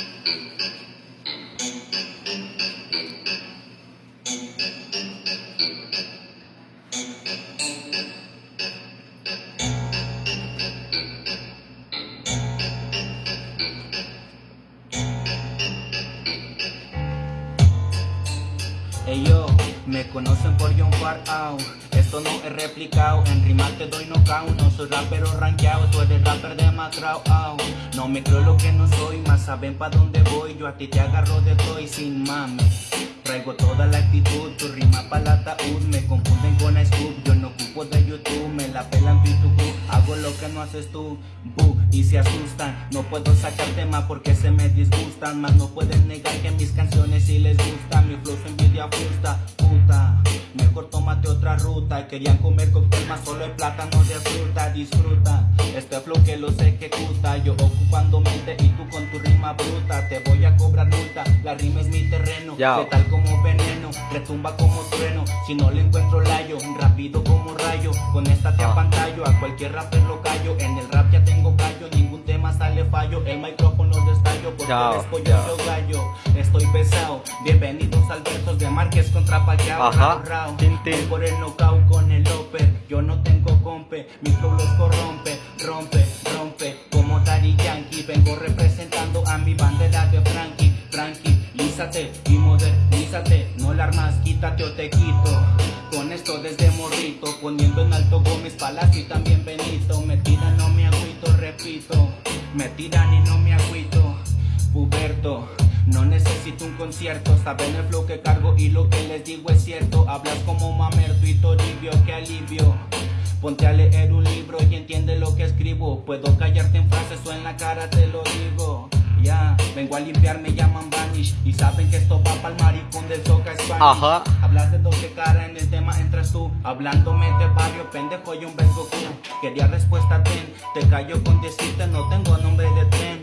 Thank you. Me conocen por John Far Out. Esto no es replicado, en rimas te doy knockout. No soy rapero rankeado, tú eres rapper demacrado. out. No me creo lo que no soy, más saben pa' dónde voy. Yo a ti te agarro de todo sin mames. Traigo toda la actitud, tu rima pa' la ataúd. Me confunden con Ice Cube, no haces tú. Boo, y se asustan, no puedo sacar tema porque se me disgustan. Más no pueden negar que mis canciones sí les gustan. Mi flow su envidia justa, puta. Mejor tómate otra ruta. Querían comer cóctel más solo el plátano de fruta. Disfruta este flow que los ejecuta. Yo ocupando mente y tú con tu rima bruta. Te voy a cobrar multa. La rima es mi terreno. Letal como veneno. Retumba como trueno. Si no le encuentro layo. Rápido como. Con esta te Ah. apantallo. A cualquier rapper lo callo. En el rap ya tengo callo. Ningún tema sale fallo. El micrófono destallo. Porque Yao, eres pollo yo gallo. Estoy pesado. Bienvenidos al versos de Márquez contra Pacquiao. Ajá. Rao, rao. Por el knockout con el Loper. Yo no tengo compe. Mi flow los corrompe. Rompe, rompe. Como Daddy Yankee. Vengo representando a mi bandera de Frankie. Frankie, lízate y modernízate. No la armas, quítate o te quito. Con esto desde morrito. Poniendo en alto Gómez Palacio y también Benito. Me tiran, no me agüito, repito. Me tiran no me agüito. Puberto. No necesito un concierto, saben el flow que cargo y lo que les digo es cierto. Hablas como mamerto y toribio, que alivio. Ponte a leer un libro y entiende lo que escribo. Puedo callarte en frases o en la cara te lo digo. Ya, vengo a limpiar, me llaman Vanish Y saben que esto va pa'l maricón del Soca Spanish. Ajá. Hablas de doble cara, en el tema entras tú Hablándome de barrio, pendejo, yo un vengo tú Quería respuesta, ten. Te callo con decirte, no tengo nombre de tren